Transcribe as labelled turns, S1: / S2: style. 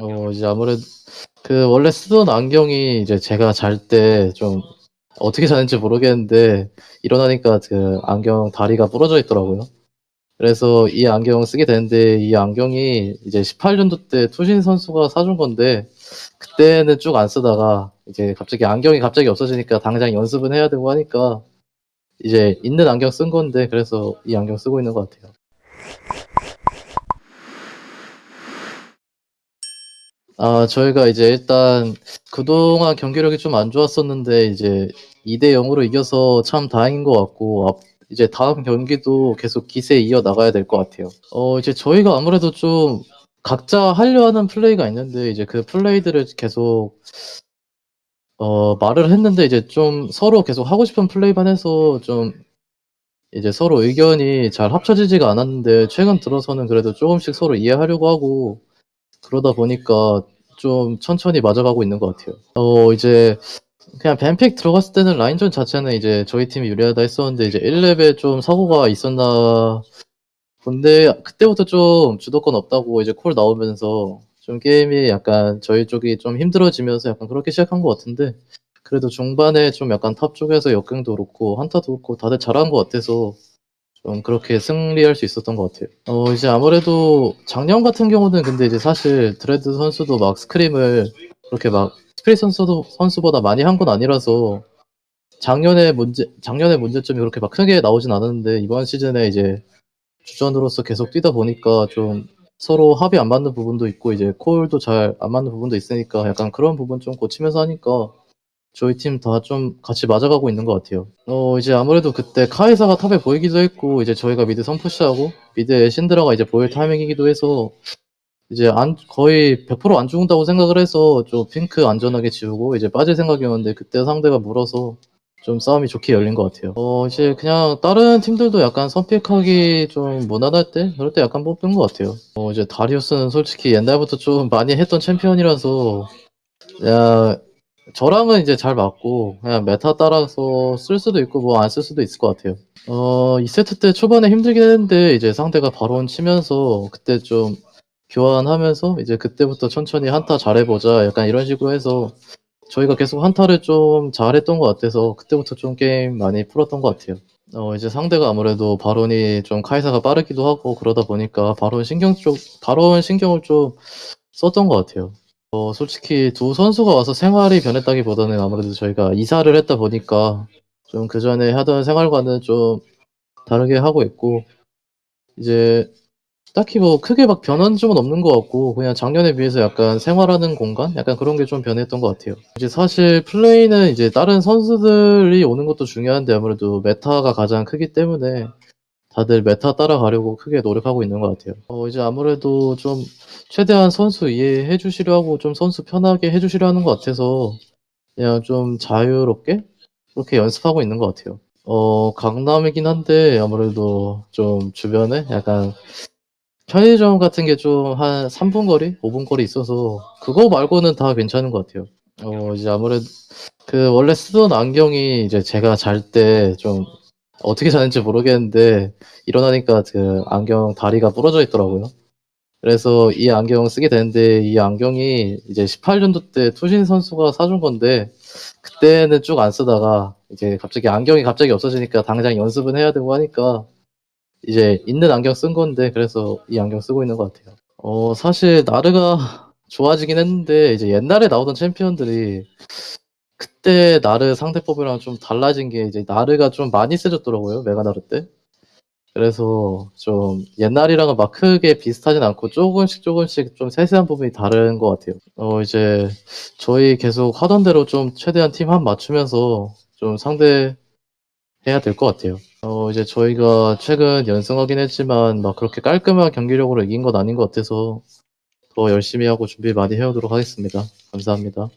S1: 어 이제 아무래도 그 원래 쓰던 안경이 이제 제가 잘 때 좀 어떻게 자는지 모르겠는데 일어나니까 그 안경 다리가 부러져 있더라고요. 그래서 이 안경을 쓰게 됐는데 이 안경이 이제 18 년도 때 투신 선수가 사준 건데 그때는 쭉 안 쓰다가 이제 갑자기 안경이 갑자기 없어지니까 당장 연습은 해야 되고 하니까 이제 있는 안경 쓴 건데 그래서 이 안경 쓰고 있는 것 같아요. 아 저희가 이제 일단 그동안 경기력이 좀 안 좋았었는데 이제 2대 0 으로 이겨서 참 다행인 것 같고 앞 이제 다음 경기도 계속 기세 이어 나가야 될 것 같아요. 어 이제 저희가 아무래도 좀 각자 하려 하는 플레이가 있는데 이제 그 플레이들을 계속 어 말을 했는데 이제 좀 서로 계속 하고 싶은 플레이만 해서 좀 이제 서로 의견이 잘 합쳐지지가 않았는데 최근 들어서는 그래도 쪼금씩 서로 이해하려고 하고 그러다 보니까 좀 천천히 맞아가고 있는 것 같아요. 어 이제 그냥 ban pick 들어갔을 때는 라인전 자체는 이제 저희 팀이 유리하다 했었는데 이제 1 렙에 좀 사고가 있었나 본데 그때부터 좀 주도권 없다고 이제 call 나오면서 좀 게임이 약간 저희 쪽이 좀 힘들어지면서 약간 그렇게 시작한 것 같은데 그래도 중반에 좀 약간 top 쪽에서 역갱도 그렇고 한타도 그렇고 다들 잘한 것 같아서 좀 그렇게 승리할 수 있었던 것 같아요. 어 이제 아무래도 작년 같은 경우는 근데 이제 사실 드레드 선수도 막 scrim을 그렇게 막 스프릿 선수도 선수보다 많이 한 건 아니라서 작년에 문제 작년에 문제점이 그렇게 막 크게 나오진 않았는데 이번 시즌에 이제 주전으로서 계속 뛰다 보니까 좀 서로 합이 안 맞는 부분도 있고 이제 call도 잘 안 맞는 부분도 있으니까 약간 그런 부분 좀 고치면서 하니까 저희 팀 다 좀 같이 맞아가고 있는 것 같아요. 어 이제 아무래도 그때 카이사가 top에 보이기도 했고 이제 저희가 mid 선push하고 mid에 신드라가 이제 보일 타이밍이기도 해서 이제 안 거의 100%안 죽는다고 생각을 해서 좀 핑크 안전하게 지우고 이제 빠질 생각이었는데 그때 상대가 물어서 좀 싸움이 좋게 열린 것 같아요. 어 이제 그냥 다른 팀들도 약간 선pick하기 좀 무난할 때 그럴 때 약간 뽑는 것 같아요. 어 이제 다리우스는 솔직히 옛날부터 좀 많이 했던 챔피언이라서 그냥 저랑은 이제 잘 맞고 그냥 meta 따라서 쓸 수도 있고 뭐 안 쓸 수도 있을 것 같아요. 어 2 세트 때 초반에 힘들긴 했는데 이제 상대가 바론 치면서 그때 좀 교환하면서 이제 그때부터 천천히 한타 잘해 보자 약간 이런 식으로 해서 저희가 계속 한타를 좀 잘했던 것 같아서 그때부터 좀 게임 많이 풀었던 것 같아요. 어 이제 상대가 아무래도 바론이 좀 카이사가 빠르기도 하고 그러다 보니까 바론 신경 쪽 바론 신경을 좀 썼던 것 같아요. 어 솔직히 두 선수가 와서 생활이 변했다기보다는 아무래도 저희가 이사를 했다 보니까 좀 그 전에 하던 생활과는 좀 다르게 하고 있고 이제 딱히 뭐 크게 막 변한 점은 없는 것 같고 그냥 작년에 비해서 약간 생활하는 공간? 약간 그런 게 좀 변했던 것 같아요. 이제 사실 플레이는 이제 다른 선수들이 오는 것도 중요한데 아무래도 meta가 가장 크기 때문에 다들 meta 따라가려고 크게 노력하고 있는 것 같아요. 어 이제 아무래도 좀 최대한 선수 이해해 주시려 하고 좀 선수 편하게 해 주시려 하는 것 같아서 그냥 좀 자유롭게 그렇게 연습하고 있는 것 같아요. 어 강남이긴 한데 아무래도 좀 주변에 약간 편의점 같은 게 좀 한 3분 거리, 5분 거리 있어서 그거 말고는 다 괜찮은 것 같아요. 어 이제 아무래도 그 원래 쓰던 안경이 이제 제가 잘 때 좀 어떻게 자는지 모르겠는데 일어나니까 그 안경 다리가 부러져 있더라고요. 그래서 이 안경을 쓰게 됐는데 이 안경이 이제 18 년도 때 투신 선수가 사준 건데 그때는 쭉 안 쓰다가 이제 갑자기 안경이 갑자기 없어지니까 당장 연습은 해야 되고 하니까 이제 있는 안경 쓴 건데 그래서 이 안경 쓰고 있는 것 같아요. 어 사실 나르가 좋아지긴 했는데 이제 옛날에 나오던 챔피언들이 그때 나르 상대법이랑 좀 달라진 게 이제 나르가 좀 많이 세졌더라고요, 메가 나르 때. 그래서 좀 옛날이랑은 막 크게 비슷하진 않고 쪼금씩 쪼금씩 좀 세세한 부분이 다른 것 같아요. 어 이제 저희 계속 하던 대로 좀 최대한 팀합 맞추면서 좀 상대 해야 될 것 같아요. 어 이제 저희가 최근 연승하긴 했지만 막 그렇게 깔끔한 경기력으로 이긴 건 아닌 것 같아서 더 열심히 하고 준비 많이 해 오도록 하겠습니다. 감사합니다.